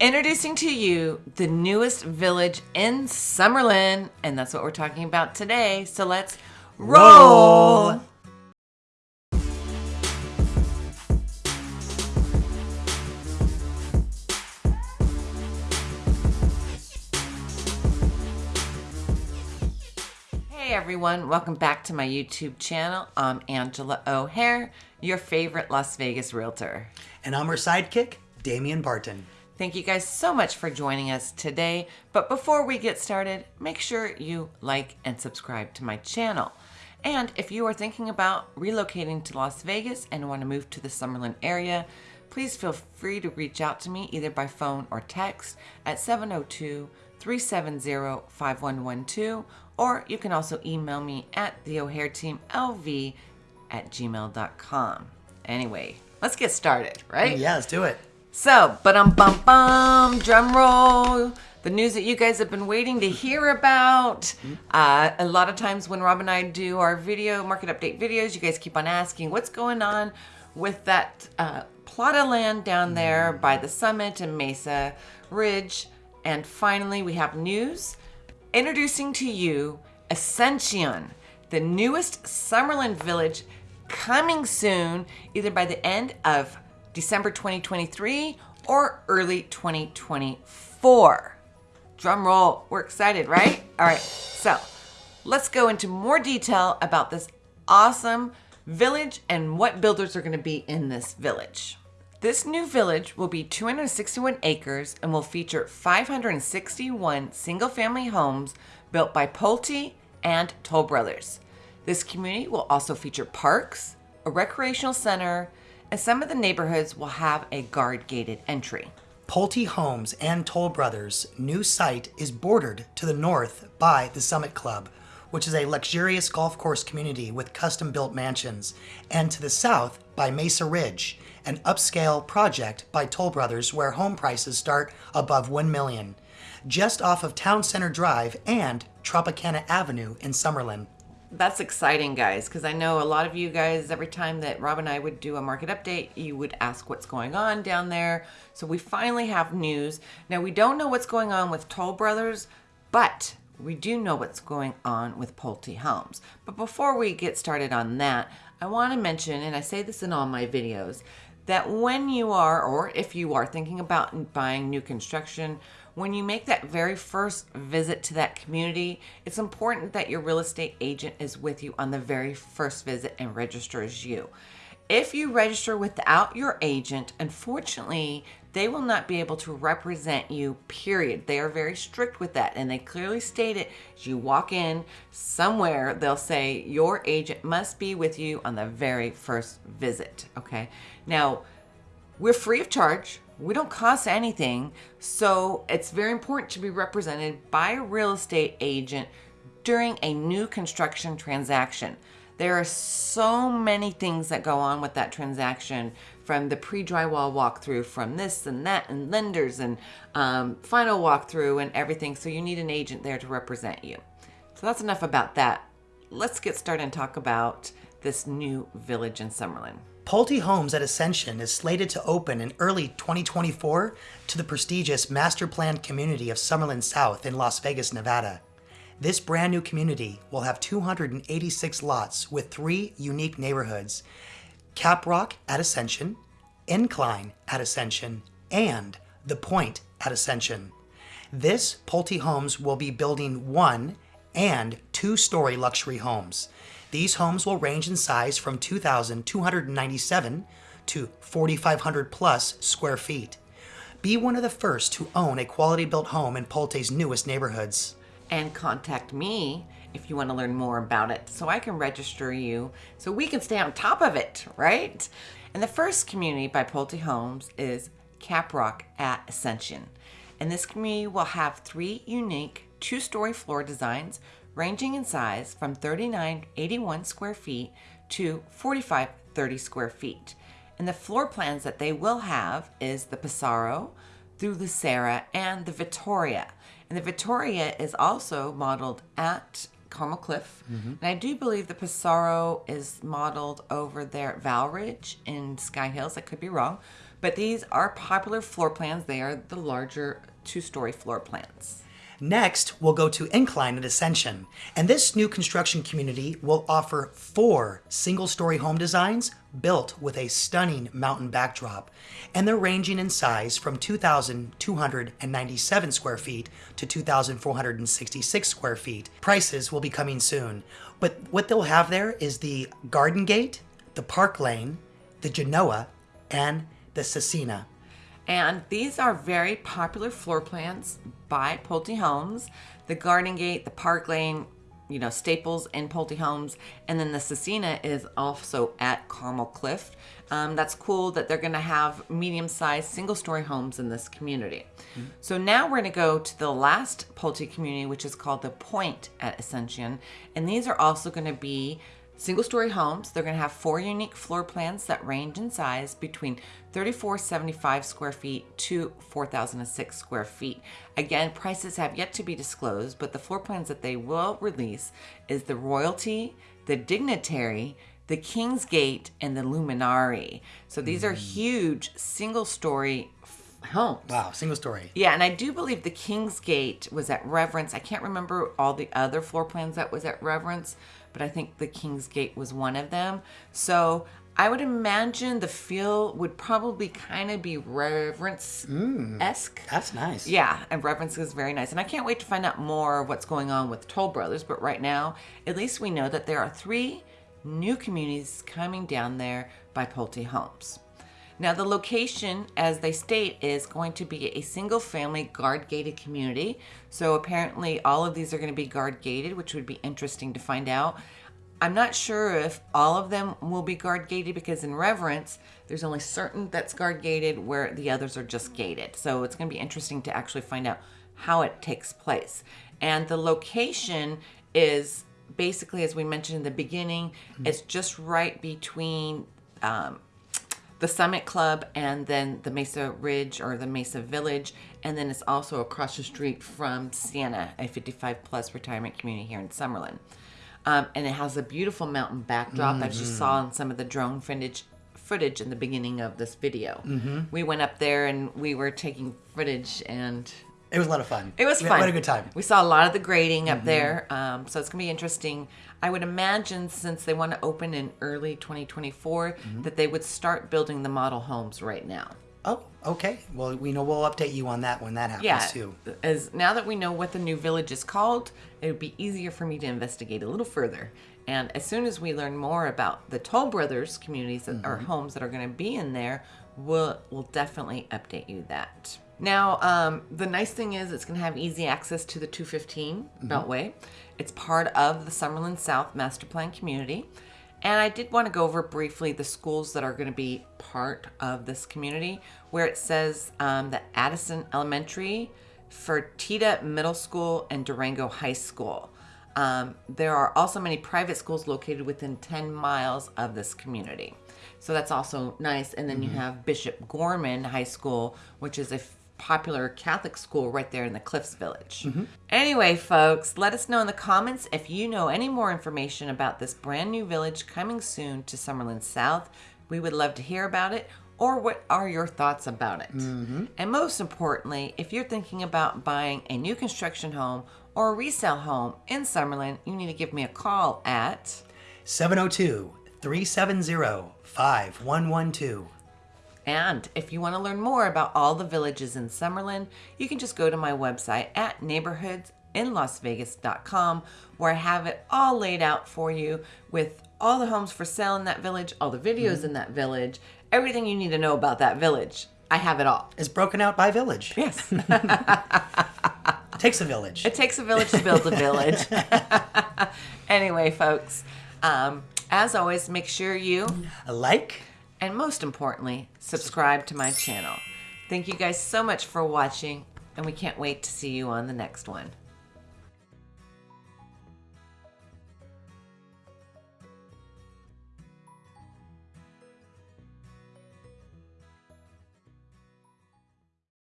Introducing to you the newest village in Summerlin, and that's what we're talking about today. So let's roll. Roll. Hey everyone, welcome back to my YouTube channel. I'm Angela O'Hare, your favorite Las Vegas realtor. And I'm her sidekick, Damian Barton. Thank you guys so much for joining us today. But before we get started, make sure you like and subscribe to my channel. And if you are thinking about relocating to Las Vegas and want to move to the Summerlin area, please feel free to reach out to me either by phone or text at 702 370 5112, or you can also email me at the O'Hare Team LV at gmail.com. Anyway, let's get started, right? Yeah, let's do it. So, but um bum bum, drum roll. The news that you guys have been waiting to hear about. Uh, a lot of times when Rob and I do our video market update videos, you guys keep on asking what's going on with that uh, plot of land down there by the summit and Mesa Ridge. And finally, we have news introducing to you Ascension, the newest Summerlin village coming soon, either by the end of December 2023 or early 2024. Drum roll. We're excited, right? All right. So let's go into more detail about this awesome village and what builders are going to be in this village. This new village will be 261 acres and will feature 561 single family homes built by Pulte and Toll Brothers. This community will also feature parks, a recreational center, some of the neighborhoods will have a guard gated entry. Pulte Homes and Toll Brothers' new site is bordered to the north by the Summit Club, which is a luxurious golf course community with custom built mansions, and to the south by Mesa Ridge, an upscale project by Toll Brothers where home prices start above 1 million, just off of Town Center Drive and Tropicana Avenue in Summerlin. That's exciting, guys, because I know a lot of you guys, every time that Rob and I would do a market update, you would ask what's going on down there. So we finally have news. Now, we don't know what's going on with Toll Brothers, but we do know what's going on with Pulte Homes. But before we get started on that, I want to mention, and I say this in all my videos, that when you are, or if you are thinking about buying new construction, when you make that very first visit to that community, it's important that your real estate agent is with you on the very first visit and registers you. If you register without your agent, unfortunately, they will not be able to represent you, period. They are very strict with that, and they clearly state it. As you walk in somewhere, they'll say your agent must be with you on the very first visit, okay? Now, we're free of charge. We don't cost anything. So it's very important to be represented by a real estate agent during a new construction transaction. There are so many things that go on with that transaction from the pre drywall walkthrough, from this and that, and lenders and um, final walkthrough and everything. So you need an agent there to represent you. So that's enough about that. Let's get started and talk about this new village in Summerlin. Pulte Homes at Ascension is slated to open in early 2024 to the prestigious master planned community of Summerlin South in Las Vegas, Nevada. This brand new community will have 286 lots with three unique neighborhoods Caprock at Ascension, Incline at Ascension, and The Point at Ascension. This Pulte Homes will be building one and two story luxury homes. These homes will range in size from 2,297 to 4,500 plus square feet. Be one of the first to own a quality built home in Pulte's newest neighborhoods. And contact me if you want to learn more about it so I can register you so we can stay on top of it, right? And the first community by Pulte Homes is Caprock at Ascension. And this community will have three unique two story floor designs ranging in size from 3981 square feet to 4530 square feet. And the floor plans that they will have is the Pissarro, through the Sarah, and the Victoria. And the Victoria is also modeled at Carmel Cliff. Mm-hmm. And I do believe the Pissarro is modeled over there at Val Ridge in Sky Hills. I could be wrong. But these are popular floor plans. They are the larger two story floor plans. Next, we'll go to Incline and Ascension, and this new construction community will offer four single story home designs built with a stunning mountain backdrop. And they're ranging in size from 2,297 square feet to 2,466 square feet. Prices will be coming soon. But what they'll have there is the Garden Gate, the Park Lane, the Genoa, and the Cecina. And these are very popular floor plans by Pulte Homes. The Garden Gate, the Park Lane, you know, staples in Pulte Homes. And then the Cecina is also at Carmel Cliff. Um, that's cool that they're going to have medium sized single story homes in this community. Mm-hmm. So now we're going to go to the last Pulte community, which is called the Point at Ascension. And these are also going to be Single story homes, they're going to have four unique floor plans that range in size between 3475 square feet to 4006 square feet. Again, prices have yet to be disclosed, but the floor plans that they will release is the Royalty, the Dignitary, the King's Gate, and the Luminari. So these mm. are huge single story homes. Wow, single story. Yeah, and I do believe the King's Gate was at Reverence. I can't remember all the other floor plans that was at Reverence, but I think the King's Gate was one of them. So I would imagine the feel would probably kind of be reverence esque. Mm, that's nice. Yeah, and reverence is very nice. And I can't wait to find out more of what's going on with Toll Brothers. But right now, at least we know that there are three new communities coming down there by Pulte Homes. Now, the location, as they state, is going to be a single family guard gated community. So, apparently, all of these are going to be guard gated, which would be interesting to find out. I'm not sure if all of them will be guard gated because in reverence, there's only certain that's guard gated where the others are just gated. So, it's going to be interesting to actually find out how it takes place. And the location is basically, as we mentioned in the beginning, mm-hmm. it's just right between um, the Summit Club and then the Mesa Ridge or the Mesa Village. And then it's also across the street from Siena, a 55 plus retirement community here in Summerlin. Um, and it has a beautiful mountain backdrop, mm-hmm. as you saw in some of the drone footage footage in the beginning of this video. Mm-hmm. We went up there and we were taking footage and it was a lot of fun. It was we fun. What a good time. We saw a lot of the grading up mm-hmm. there, um, so it's gonna be interesting. I would imagine since they want to open in early 2024, mm-hmm. that they would start building the model homes right now. Oh, okay. Well, we know we'll update you on that when that happens yeah, too. As now that we know what the new village is called, it would be easier for me to investigate a little further. And as soon as we learn more about the Toll Brothers communities that mm-hmm. are homes that are going to be in there, we'll we'll definitely update you that. Now, um, the nice thing is it's going to have easy access to the 215 mm-hmm. Beltway. It's part of the Summerlin South Master Plan community. And I did want to go over briefly the schools that are going to be part of this community, where it says um, that Addison Elementary, Fertitta Middle School, and Durango High School. Um, there are also many private schools located within 10 miles of this community. So that's also nice. And then mm-hmm. you have Bishop Gorman High School, which is a popular Catholic school right there in the Cliffs Village. Mm-hmm. Anyway, folks, let us know in the comments if you know any more information about this brand new village coming soon to Summerlin South. We would love to hear about it. Or what are your thoughts about it? Mm-hmm. And most importantly, if you're thinking about buying a new construction home or a resale home in Summerlin, you need to give me a call at 702 370 5112. And if you want to learn more about all the villages in Summerlin, you can just go to my website at neighborhoodsinlasvegas.com where I have it all laid out for you with all the homes for sale in that village, all the videos mm-hmm. in that village, everything you need to know about that village. I have it all. It's broken out by village. Yes. takes a village. It takes a village to build a village. anyway, folks, um, as always, make sure you like and most importantly, subscribe to my channel. Thank you guys so much for watching, and we can't wait to see you on the next one.